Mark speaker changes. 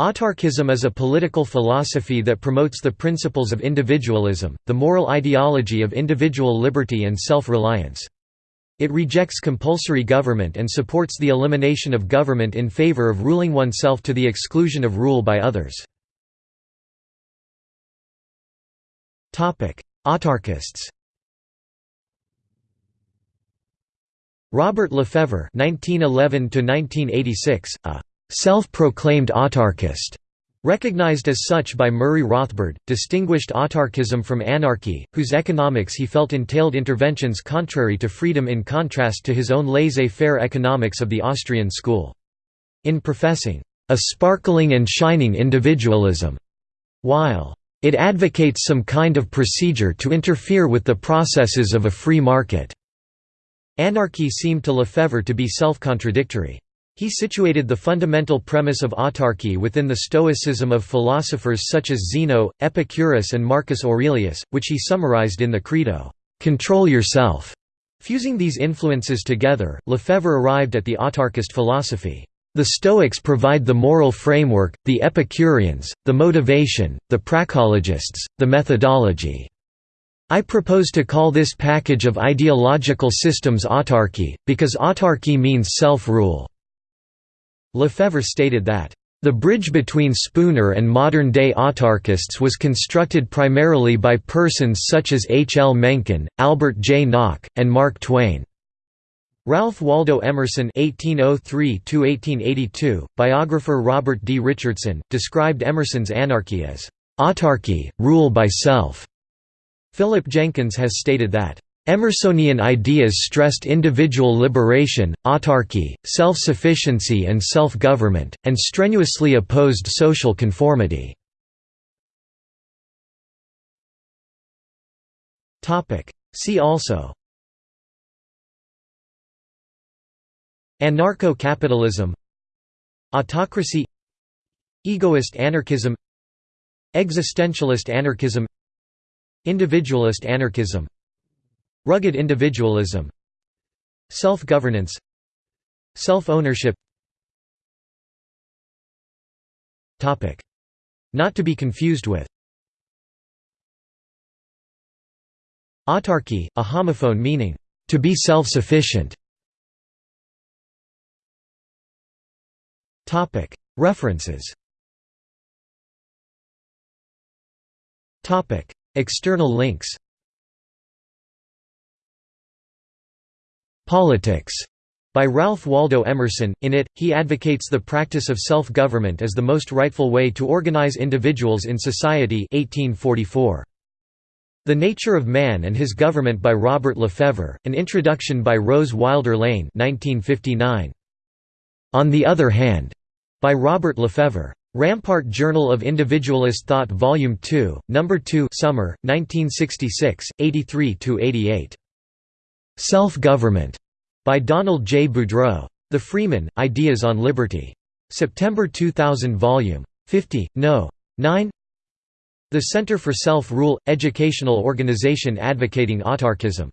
Speaker 1: Autarchism is a political philosophy that promotes the principles of individualism, the moral ideology of individual liberty and self-reliance. It rejects compulsory government and supports the elimination of government in favor of ruling oneself to the exclusion of rule by others. Autarchists Robert Lefevre (1911–1986), a self-proclaimed autarchist, recognized as such by Murray Rothbard, distinguished autarchism from anarchy, whose economics he felt entailed interventions contrary to freedom in contrast to his own laissez-faire economics of the Austrian school. In professing, "...a sparkling and shining individualism," while it advocates some kind of procedure to interfere with the processes of a free market. Anarchy seemed to Lefevre to be self-contradictory. He situated the fundamental premise of autarky within the Stoicism of philosophers such as Zeno, Epicurus and Marcus Aurelius, which he summarized in the Credo, "'Control yourself'". Fusing these influences together, Lefevre arrived at the autarchist philosophy. The Stoics provide the moral framework, the Epicureans, the motivation, the praxeologists, the methodology. I propose to call this package of ideological systems autarky, because autarky means self-rule. Lefevre stated that, "...the bridge between Spooner and modern-day autarchists was constructed primarily by persons such as H. L. Mencken, Albert J. Nock, and Mark Twain." Ralph Waldo Emerson (1803–1882), biographer Robert D. Richardson, described Emerson's anarchy as autarky, rule by self. Philip Jenkins has stated that Emersonian ideas stressed individual liberation, autarky, self-sufficiency and self-government, and strenuously opposed social conformity. See also Anarcho-capitalism Autocracy Egoist anarchism Existentialist anarchism Individualist anarchism Rugged individualism. Self-governance. Self-ownership. Not to be confused with. Autarky, a homophone meaning, to be self-sufficient. References. External links Politics by Ralph Waldo Emerson. In it, he advocates the practice of self-government as the most rightful way to organize individuals in society 1844. The Nature of Man and His Government by Robert Lefevre, an introduction by Rose Wilder Lane 1959. On the Other Hand, by Robert Lefevre. Rampart Journal of Individualist Thought Volume 2, No. 2 Summer, 1966, 83–88. Self-Government by Donald J. Boudreaux. The Freeman, Ideas on Liberty. September 2000 Volume 50, No. 9 The Center for Self-Rule – Educational Organization Advocating Autarchism